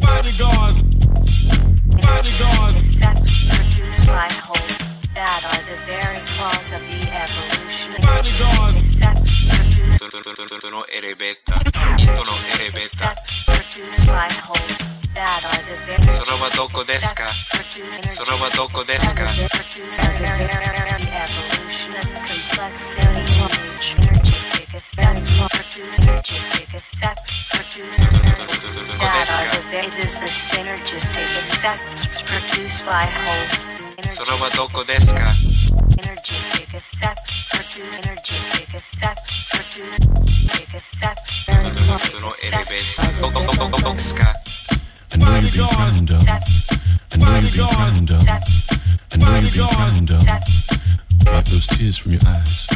bodyguards. Intono erebeta. Intono erebeta. Soroba doko deska. Soroba doko deska. Soroba doko deska. I know you've been trying. I know you've been. I know you've been. Wipe those tears from your eyes.